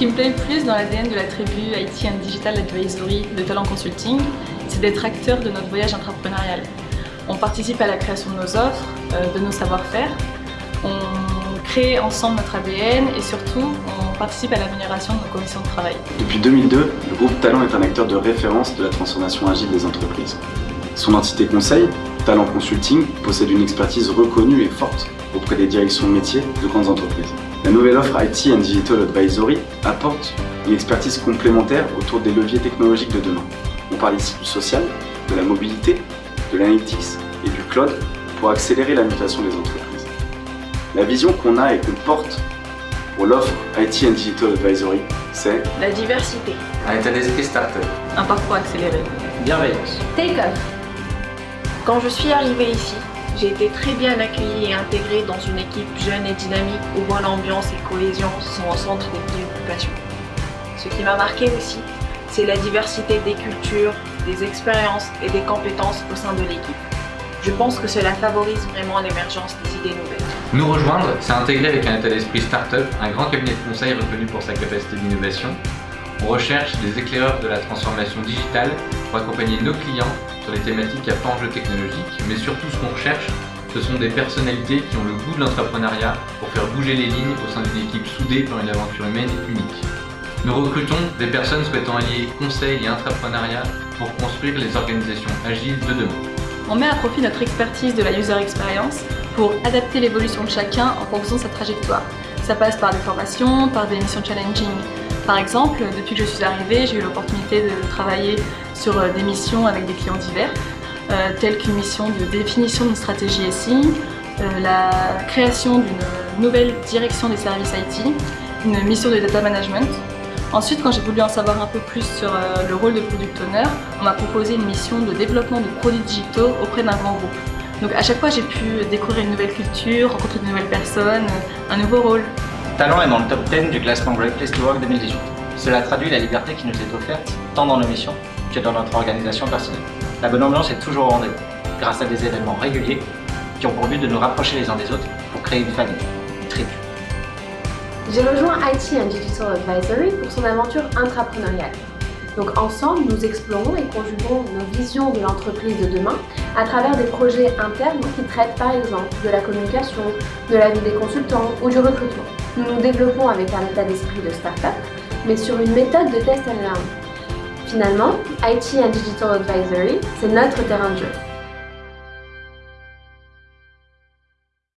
qui me plaît le plus dans l'ADN de la tribu IT and Digital Advisory de Talent Consulting, c'est d'être acteur de notre voyage entrepreneurial. On participe à la création de nos offres, euh, de nos savoir-faire, on crée ensemble notre ADN et surtout on participe à l'amélioration de nos conditions de travail. Depuis 2002, le groupe Talent est un acteur de référence de la transformation agile des entreprises. Son entité conseil, Talent Consulting, possède une expertise reconnue et forte auprès des directions métiers de grandes entreprises. La nouvelle offre IT and Digital Advisory apporte une expertise complémentaire autour des leviers technologiques de demain. On parle ici du social, de la mobilité, de l'analytics et du cloud pour accélérer la mutation des entreprises. La vision qu'on a et qu'on porte pour l'offre IT and Digital Advisory, c'est la diversité, un état d'esprit startup, un parcours accéléré, bienveillance, take-off. Quand je suis arrivée ici, j'ai été très bien accueillie et intégrée dans une équipe jeune et dynamique où bonne ambiance et cohésion sont au centre des préoccupations. Ce qui m'a marqué aussi, c'est la diversité des cultures, des expériences et des compétences au sein de l'équipe. Je pense que cela favorise vraiment l'émergence des idées nouvelles. Nous rejoindre, c'est intégrer avec un état d'esprit start-up un grand cabinet de conseil reconnu pour sa capacité d'innovation. On recherche des éclaireurs de la transformation digitale pour accompagner nos clients les thématiques à fort enjeu technologique, mais surtout ce qu'on recherche, ce sont des personnalités qui ont le goût de l'entrepreneuriat pour faire bouger les lignes au sein d'une équipe soudée par une aventure humaine unique. Nous recrutons des personnes souhaitant allier conseil et entrepreneuriat pour construire les organisations agiles de demain. On met à profit notre expertise de la user experience pour adapter l'évolution de chacun en fonction de sa trajectoire. Ça passe par des formations, par des missions challenging. Par exemple, depuis que je suis arrivée, j'ai eu l'opportunité de travailler sur euh, des missions avec des clients divers, euh, telles qu'une mission de définition d'une stratégie SI, euh, la création d'une nouvelle direction des services IT, une mission de data management, Ensuite, quand j'ai voulu en savoir un peu plus sur le rôle de Product Owner, on m'a proposé une mission de développement de produits digitaux auprès d'un grand groupe. Donc à chaque fois, j'ai pu découvrir une nouvelle culture, rencontrer de nouvelles personnes, un nouveau rôle. Talent est dans le top 10 du classement Great Place to Work 2018. Cela traduit la liberté qui nous est offerte, tant dans nos missions que dans notre organisation personnelle. La bonne ambiance est toujours au rendez-vous, grâce à des événements réguliers qui ont pour but de nous rapprocher les uns des autres pour créer une famille, une tribu. J'ai rejoint IT and Digital Advisory pour son aventure intrapreneuriale. Donc ensemble, nous explorons et conjuguons nos visions de l'entreprise de demain à travers des projets internes qui traitent par exemple de la communication, de la vie des consultants ou du recrutement. Nous nous développons avec un état d'esprit de start-up, mais sur une méthode de test and learn. Finalement, IT and Digital Advisory, c'est notre terrain de jeu.